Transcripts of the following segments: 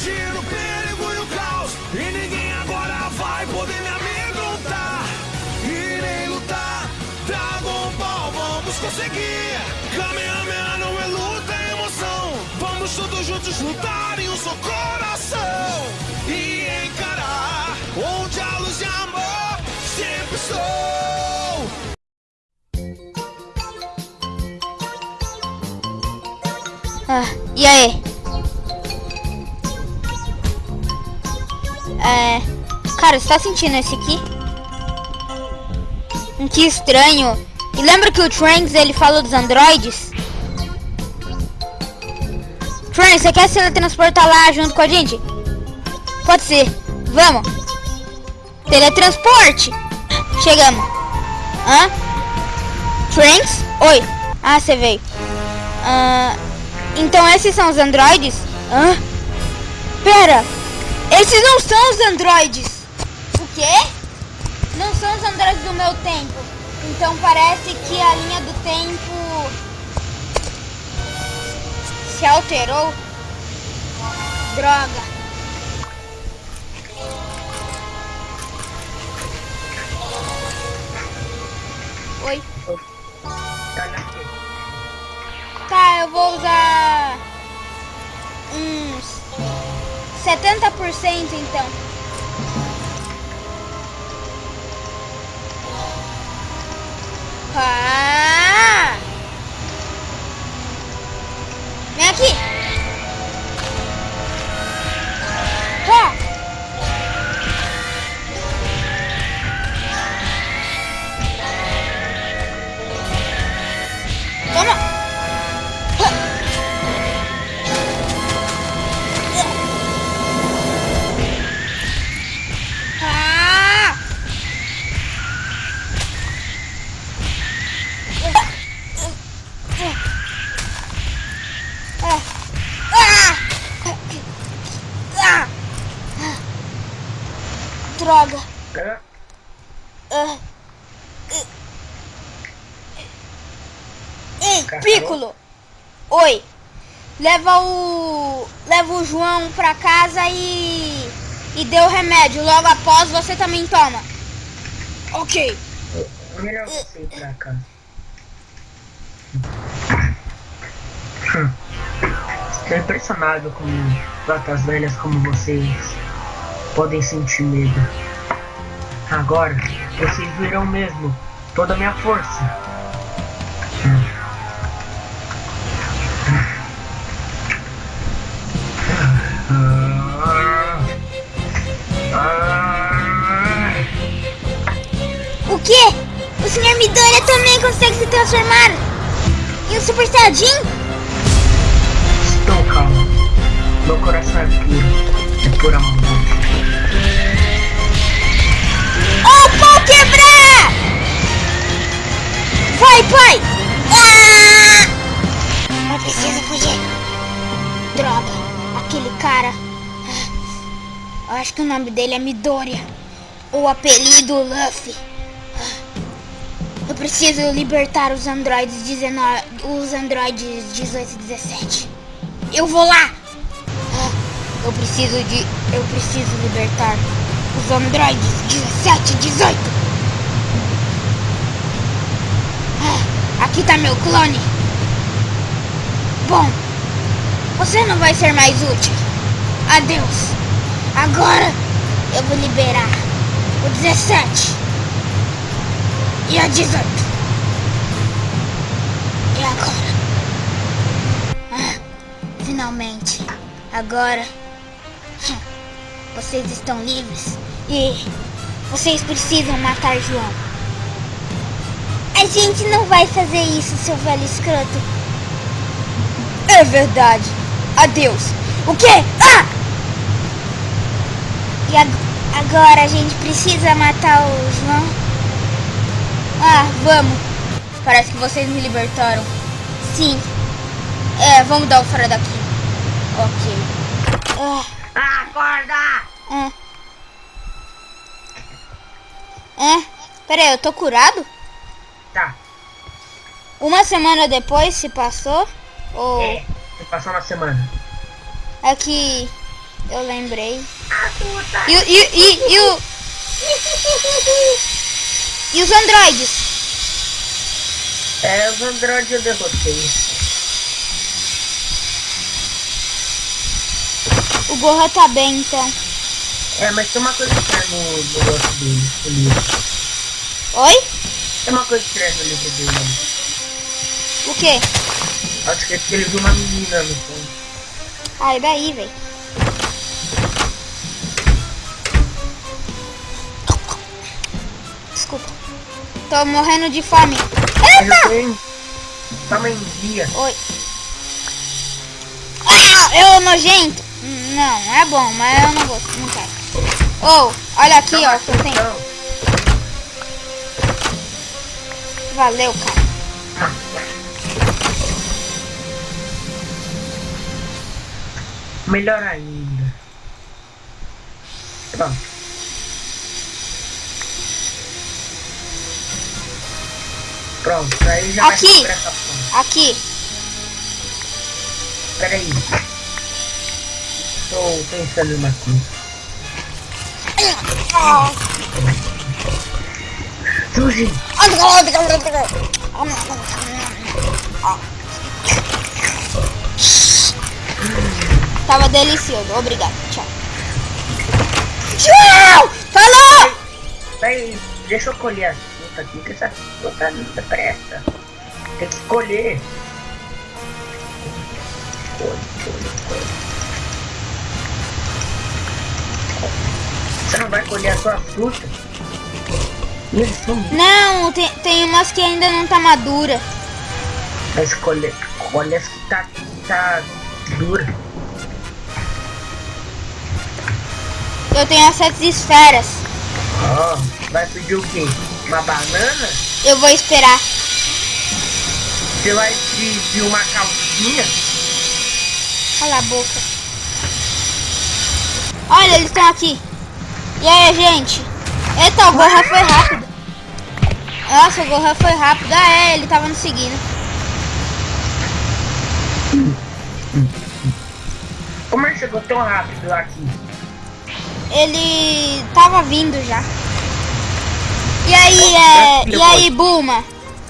fugir do perigo e o caos. E ninguém agora vai poder me amedrontar. Irei lutar, Dragon Ball, vamos conseguir. Kamehameha não é luta, é emoção. Vamos todos juntos lutar em um só coração. E encarar onde a luz de amor sempre estou. Ah, e aí? É. Cara, você tá sentindo esse aqui? Um que estranho. E lembra que o Trunks ele falou dos androides? Trunks, você quer se teletransportar lá junto com a gente? Pode ser. Vamos. Teletransporte. Chegamos. Hã? Trunks? Oi. Ah, você veio. Ah, então esses são os androides? Hã? Pera. Esses não são os androides. O quê? Não são os androides do meu tempo. Então parece que a linha do tempo se alterou. Droga. 70% então. Droga. Ah. Ei, Piccolo. Oi. Leva o leva o João pra casa e e dê o remédio. Logo após você também toma. OK. Melhor você ir pra cá. Estou impressionado como patas velhas como vocês podem sentir medo. Agora, vocês verão mesmo toda a minha força. O quê? O Sr. Midoriya também consegue se transformar em um Super Saiyajin? Estou calmo. Meu coração é puro. É pura maldade. Vai, pai! Ah! Eu preciso fugir. Droga, aquele cara. Eu acho que o nome dele é Midoriya. O apelido Luffy. Eu preciso libertar os androides 19, os androides 18 e 17. Eu vou lá. Ah, Eu preciso de, eu preciso libertar os androides 17 e 18. Aqui tá meu clone. Bom, você não vai ser mais útil. Adeus. Agora eu vou liberar o 17 e a 18. E agora? Ah, finalmente. Agora hum, vocês estão livres e vocês precisam matar João. A gente não vai fazer isso, seu velho escroto. É verdade. Adeus. O quê? Ah! E ag- agora a gente precisa matar o João? Ah, vamos. Parece que vocês me libertaram. Sim. É, vamos dar o fora daqui. Ok. Ah, acorda! ah. É? Pera aí, eu tô curado? Tá. Uma semana depois se passou? Ou É. Você passou uma semana. é que Eu lembrei. Ah. E, e, e, e, o, e os androides? É, os androides eu derrotei. O Gorra tá bem, então. É, mas tem uma coisa estranha no negócio dele, no. Oi? Tem uma coisa estranha no livro dele. O quê? Acho que é porque ele viu uma menina no fundo. Ai, daí, velho. Desculpa. Tô morrendo de fome. Eita! tamanho dia. Oi. Ah, eu nojento. Hum, Não, é bom, mas eu não gosto, não quero. Ô, olha aqui, ó, o que eu tenho. Então, Valeu, cara. melhor ainda. Pronto. Pronto, aí já Aqui. vai essa ponta. Aqui. Peraí. Estou pensando uma coisa. Suji! Tava delicioso. Obrigado. Tchau. Tchau! Falou! Peraí, deixa eu colher as frutas aqui, que essa fruta não presta. Tem que colher. Colhe, colhe, colhe. Você não vai colher a sua fruta? Não, tem, tem umas que ainda não tá madura. mas colhe, colhe as que tá, tá dura. Eu tenho as sete esferas. Ó, vai pedir o quê? Uma banana? Eu vou esperar. Você vai pedir uma calcinha? Cala a boca. Olha, eles estão aqui. E aí, gente? Eita, o Gorra foi rápido. Nossa, o Gorra foi rápido. Ah, é, ele tava nos seguindo. Como ele chegou tão rápido aqui? Ele tava vindo já. E aí, é... E aí, Bulma?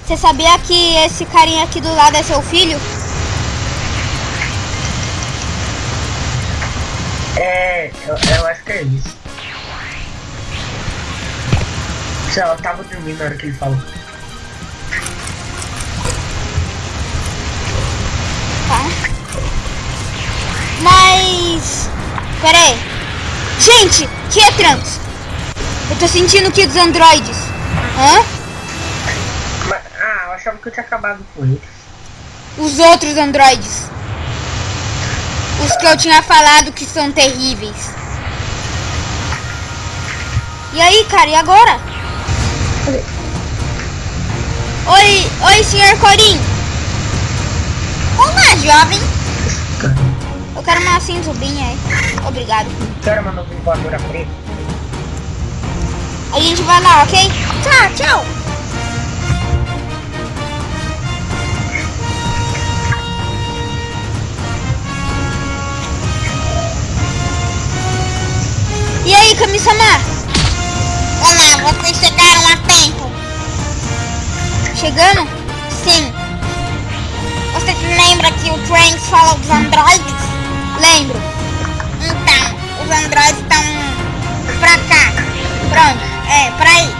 Você sabia que esse carinha aqui do lado é seu filho? É, eu, eu acho que é isso. Sei lá, eu tava dormindo na hora que ele falou. Tá. Mas... Pera aí. Gente, que é Trunks? Eu tô sentindo o que dos androides? Hã? Mas, ah, eu achava que eu tinha acabado com eles. Os outros androides. Os que eu tinha falado que são terríveis. E aí, cara, e agora? Oi, oi, senhor Corim. Olá, jovem. Eu quero uma cinzubinha aí. Obrigado. Quero uma nuvem voadora preta. A gente vai lá, ok? Tchau, tchau. E aí, Kami-sama? Olá, vocês chegaram a tempo. Chegando? Sim. Você lembra que o Trunks falou dos androides? Lembro. Então, os androides estão pra cá. Pronto, é, pra aí.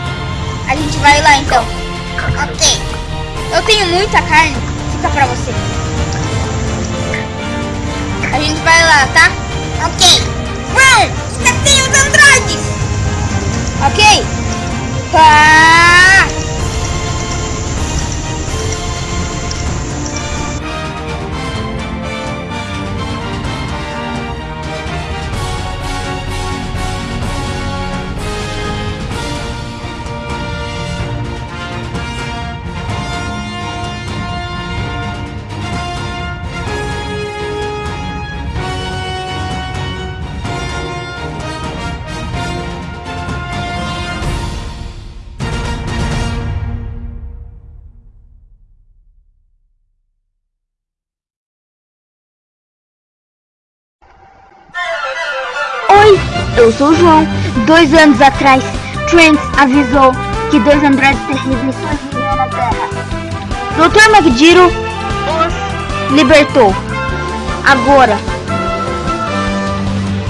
A gente vai lá então. Ok. Eu tenho muita carne, fica pra você. A gente vai lá, tá? Ok. Vão! Esqueci os androides! Ok? Tá! Eu sou o João. Dois anos atrás, Trent avisou que dois androides terríveis surgiriam na Terra. Dr. McGiro os libertou. Agora.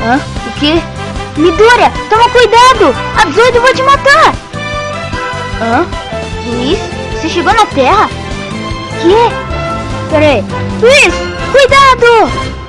Hã? O quê? Midoriya, toma cuidado! A 18 vai te matar! Hã? Luiz? Você chegou na Terra? Que? Peraí. Luiz, cuidado!